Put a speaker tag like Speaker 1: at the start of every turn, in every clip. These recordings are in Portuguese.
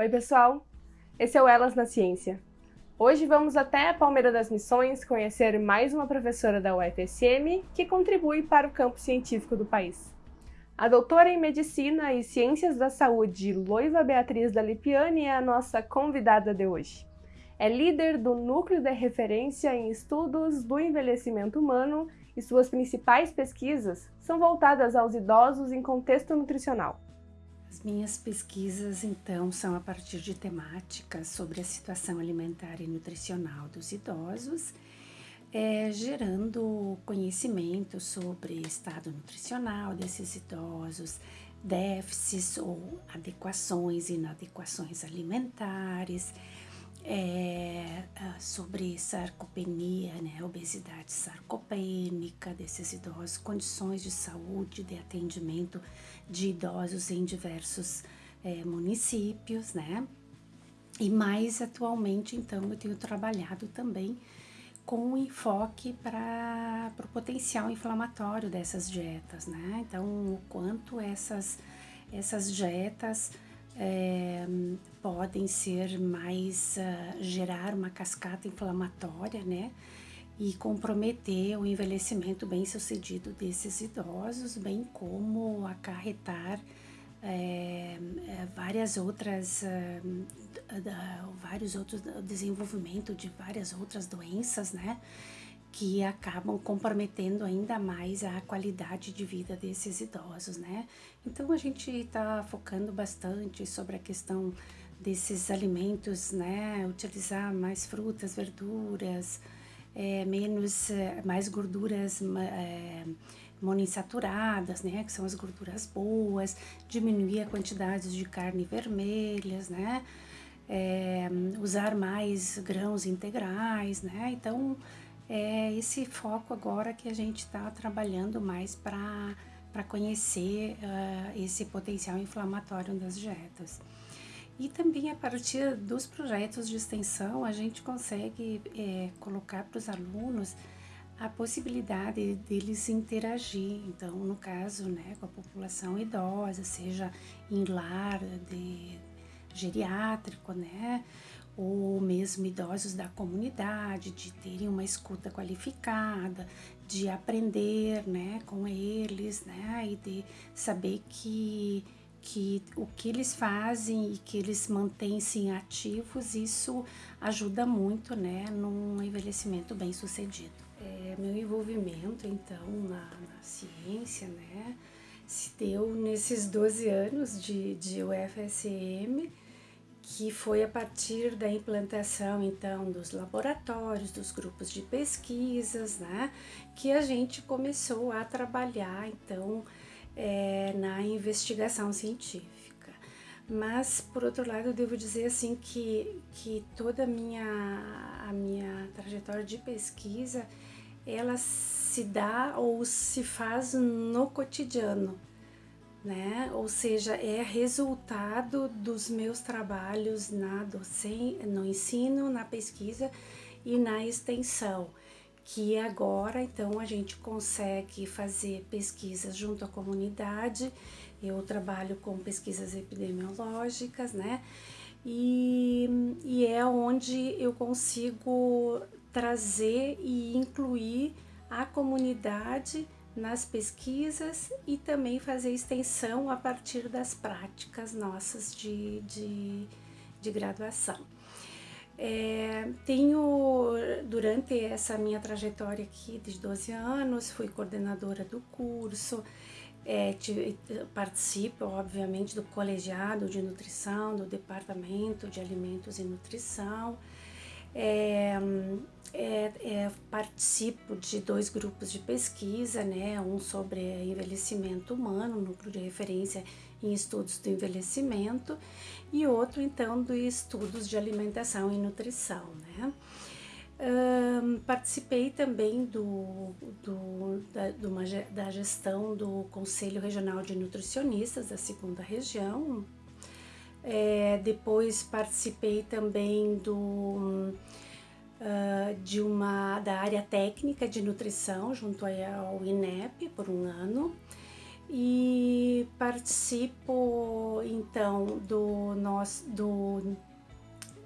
Speaker 1: Oi pessoal, esse é o Elas na Ciência. Hoje vamos até a Palmeira das Missões conhecer mais uma professora da UFSM que contribui para o campo científico do país. A doutora em Medicina e Ciências da Saúde, Loiva Beatriz da Lipiani, é a nossa convidada de hoje. É líder do Núcleo de Referência em Estudos do Envelhecimento Humano e suas principais pesquisas são voltadas aos idosos em contexto nutricional.
Speaker 2: As minhas pesquisas, então, são a partir de temáticas sobre a situação alimentar e nutricional dos idosos, é, gerando conhecimento sobre estado nutricional desses idosos, déficits ou adequações e inadequações alimentares, é, sobre sarcopenia, né, obesidade sarcopênica desses idosos, condições de saúde, de atendimento de idosos em diversos é, municípios, né? E mais atualmente, então, eu tenho trabalhado também com enfoque para o potencial inflamatório dessas dietas, né? Então, o quanto essas, essas dietas é, podem ser mais, uh, gerar uma cascata inflamatória, né? E comprometer o envelhecimento bem sucedido desses idosos, bem como acarretar é, várias outras, uh, vários outros desenvolvimento de várias outras doenças, né? que acabam comprometendo ainda mais a qualidade de vida desses idosos, né? Então a gente está focando bastante sobre a questão desses alimentos, né? Utilizar mais frutas, verduras, é, menos, é, mais gorduras é, monoinsaturadas, né? Que são as gorduras boas, diminuir a quantidade de carne vermelhas, né? É, usar mais grãos integrais, né? Então é esse foco agora que a gente está trabalhando mais para conhecer uh, esse potencial inflamatório das dietas. E também a partir dos projetos de extensão, a gente consegue é, colocar para os alunos a possibilidade deles interagir, então no caso, né, com a população idosa, seja em lar de geriátrico, né, ou mesmo idosos da comunidade, de terem uma escuta qualificada, de aprender né, com eles, né, e de saber que, que o que eles fazem e que eles mantêm-se ativos, isso ajuda muito né, num envelhecimento bem sucedido. É, meu envolvimento, então, na, na ciência, né, se deu nesses 12 anos de, de UFSM, que foi a partir da implantação então dos laboratórios, dos grupos de pesquisas, né, que a gente começou a trabalhar então é, na investigação científica. Mas por outro lado devo dizer assim que, que toda a minha, a minha trajetória de pesquisa ela se dá ou se faz no cotidiano, né? Ou seja, é resultado dos meus trabalhos na docência, no ensino, na pesquisa e na extensão, que agora então a gente consegue fazer pesquisas junto à comunidade. Eu trabalho com pesquisas epidemiológicas, né? E, e é onde eu consigo trazer e incluir a comunidade nas pesquisas e também fazer extensão a partir das práticas nossas de, de, de graduação. É, tenho, durante essa minha trajetória aqui de 12 anos, fui coordenadora do curso, é, participo, obviamente, do colegiado de nutrição, do departamento de alimentos e nutrição, é, é, é, participo de dois grupos de pesquisa, né? um sobre envelhecimento humano, núcleo de referência em estudos do envelhecimento, e outro então do estudos de alimentação e nutrição. Né? Um, participei também do, do, da, do uma, da gestão do Conselho Regional de Nutricionistas da segunda região. É, depois participei também do uh, de uma da área técnica de nutrição junto ao INEP por um ano. E participo então do nosso do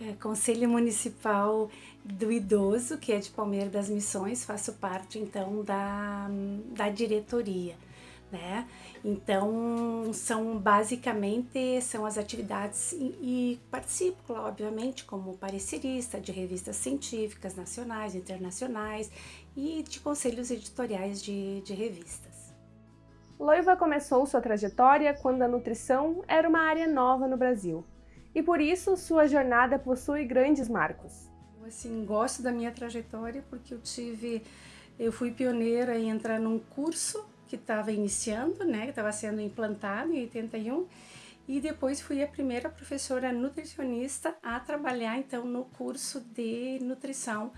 Speaker 2: é, Conselho Municipal do Idoso, que é de Palmeira das Missões, faço parte então da, da diretoria. Né? Então são basicamente são as atividades e, e participo, obviamente, como parecerista de revistas científicas nacionais, internacionais e de conselhos editoriais de, de revistas.
Speaker 1: Loiva começou sua trajetória quando a nutrição era uma área nova no Brasil e por isso sua jornada possui grandes marcos.
Speaker 2: Assim gosto da minha trajetória porque eu tive, eu fui pioneira em entrar num curso que estava iniciando, né, que estava sendo implantado em 81 e depois fui a primeira professora nutricionista a trabalhar então no curso de nutrição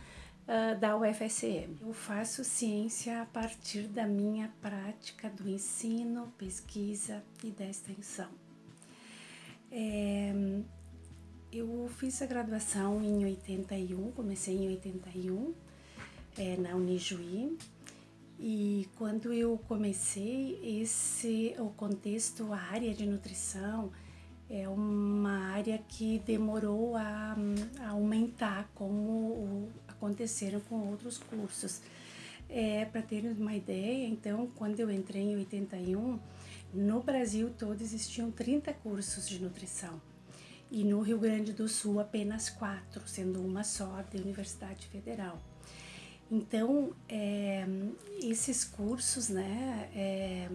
Speaker 2: uh, da UFSM. Eu faço ciência a partir da minha prática do ensino, pesquisa e da extensão. É, eu fiz a graduação em 81, comecei em 81 é, na Unijuí e quando eu comecei esse o contexto, a área de nutrição é uma área que demorou a, a aumentar como aconteceram com outros cursos. É, Para terem uma ideia, então, quando eu entrei em 81, no Brasil todo existiam 30 cursos de nutrição e no Rio Grande do Sul apenas quatro, sendo uma só da Universidade Federal. Então, é, esses cursos, né, é,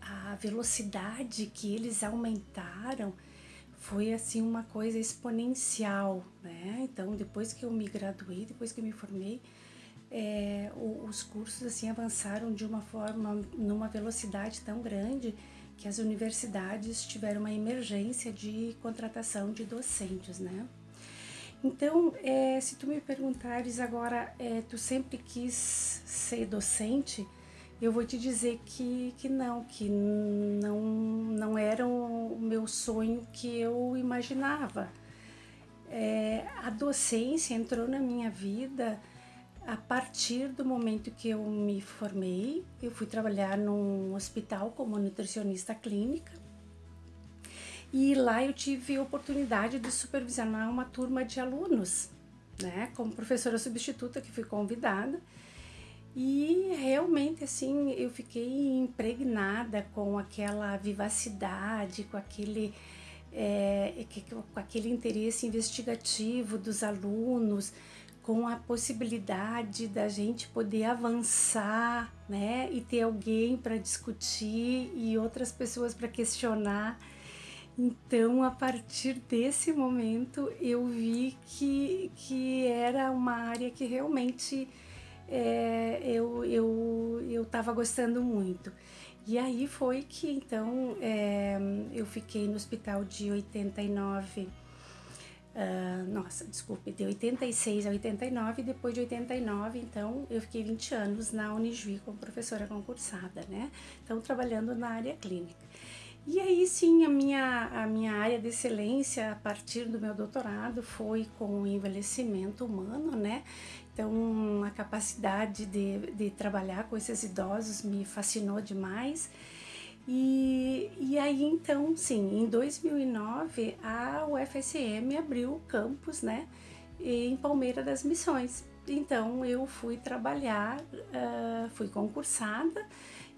Speaker 2: a velocidade que eles aumentaram foi assim uma coisa exponencial, né? Então, depois que eu me graduei, depois que eu me formei, é, os cursos assim avançaram de uma forma, numa velocidade tão grande que as universidades tiveram uma emergência de contratação de docentes, né? Então, é, se tu me perguntares agora, é, tu sempre quis ser docente, eu vou te dizer que, que não, que não, não era o meu sonho que eu imaginava. É, a docência entrou na minha vida a partir do momento que eu me formei, eu fui trabalhar num hospital como nutricionista clínica e lá eu tive a oportunidade de supervisionar uma turma de alunos, né, como professora substituta que fui convidada. E realmente assim, eu fiquei impregnada com aquela vivacidade, com aquele é, com aquele interesse investigativo dos alunos, com a possibilidade da gente poder avançar, né, e ter alguém para discutir e outras pessoas para questionar. Então, a partir desse momento, eu vi que, que era uma área que realmente é, eu eu estava gostando muito. E aí foi que, então, é, eu fiquei no hospital de 89 Uh, nossa, desculpe, de 86 a 89, depois de 89, então, eu fiquei 20 anos na Unijuí como professora concursada, né? Então, trabalhando na área clínica. E aí, sim, a minha, a minha área de excelência, a partir do meu doutorado, foi com o envelhecimento humano, né? Então, a capacidade de, de trabalhar com esses idosos me fascinou demais. E, e aí então, sim, em 2009 a UFSM abriu o campus, né, em Palmeira das Missões. Então eu fui trabalhar, uh, fui concursada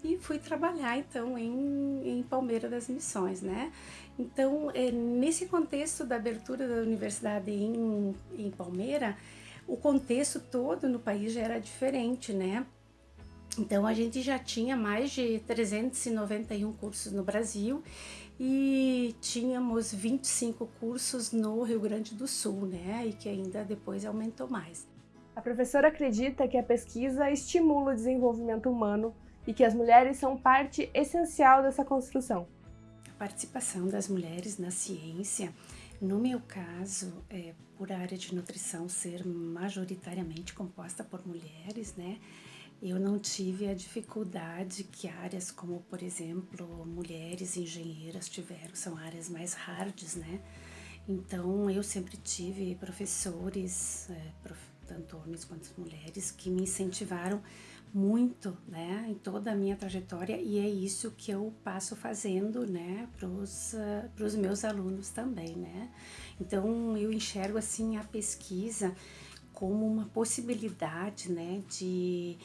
Speaker 2: e fui trabalhar então em, em Palmeira das Missões, né? Então, é, nesse contexto da abertura da universidade em, em Palmeira, o contexto todo no país já era diferente, né? Então a gente já tinha mais de 391 cursos no Brasil e tínhamos 25 cursos no Rio Grande do Sul, né? E que ainda depois aumentou mais.
Speaker 1: A professora acredita que a pesquisa estimula o desenvolvimento humano e que as mulheres são parte essencial dessa construção.
Speaker 2: A participação das mulheres na ciência, no meu caso, é, por a área de nutrição ser majoritariamente composta por mulheres, né? Eu não tive a dificuldade que áreas como, por exemplo, mulheres engenheiras tiveram, são áreas mais hards, né? Então, eu sempre tive professores, é, prof, tanto homens quanto mulheres, que me incentivaram muito, né, em toda a minha trajetória e é isso que eu passo fazendo, né, os uh, meus alunos também, né. Então eu enxergo assim a pesquisa como uma possibilidade, né, de,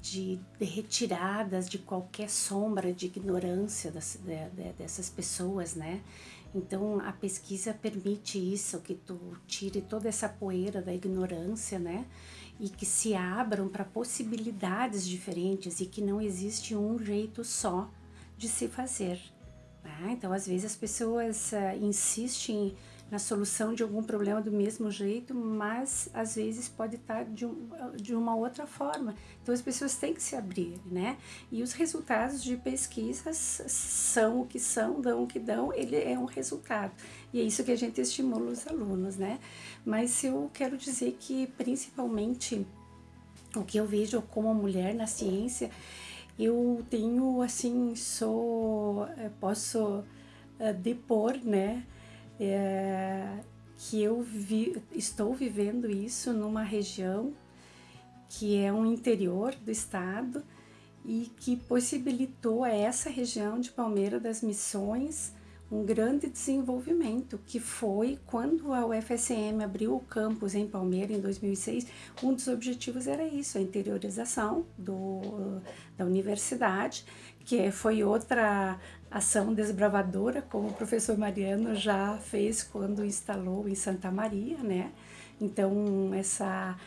Speaker 2: de, de retiradas de qualquer sombra de ignorância das, de, de, dessas pessoas, né. Então a pesquisa permite isso, que tu tire toda essa poeira da ignorância, né, e que se abram para possibilidades diferentes e que não existe um jeito só de se fazer. Né? Então, às vezes as pessoas uh, insistem na solução de algum problema do mesmo jeito, mas às vezes pode estar de, um, de uma outra forma. Então as pessoas têm que se abrir, né? E os resultados de pesquisas são o que são, dão o que dão, ele é um resultado. E é isso que a gente estimula os alunos, né? Mas eu quero dizer que principalmente o que eu vejo como mulher na ciência, eu tenho assim, sou, eh, posso uh, depor, né? É, que eu vi, estou vivendo isso numa região que é um interior do estado e que possibilitou a essa região de Palmeira das Missões um grande desenvolvimento, que foi quando a UFSM abriu o campus em Palmeira em 2006, um dos objetivos era isso, a interiorização do, da universidade, que foi outra ação desbravadora, como o professor Mariano já fez quando instalou em Santa Maria, né? Então, essa,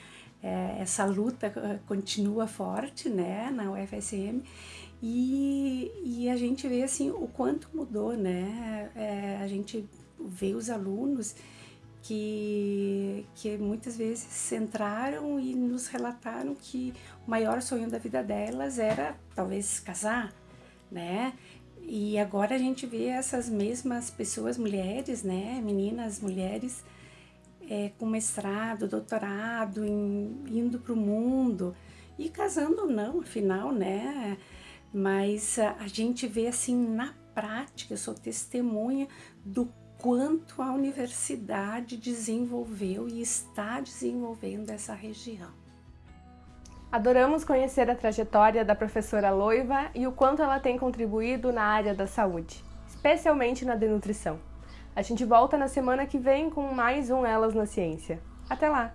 Speaker 2: é, essa luta eh, continua forte, né, na UFSM, e, e a gente vê, assim, o quanto mudou, né? É, a gente vê os alunos que, que muitas vezes entraram e nos relataram que o maior sonho da vida delas era, talvez, casar, né? E agora a gente vê essas mesmas pessoas, mulheres, né, meninas, mulheres, é, com mestrado, doutorado, em, indo para o mundo e casando não, afinal, né? Mas a, a gente vê assim na prática, eu sou testemunha do quanto a universidade desenvolveu e está desenvolvendo essa região.
Speaker 1: Adoramos conhecer a trajetória da professora Loiva e o quanto ela tem contribuído na área da saúde, especialmente na denutrição. A gente volta na semana que vem com mais um Elas na Ciência. Até lá!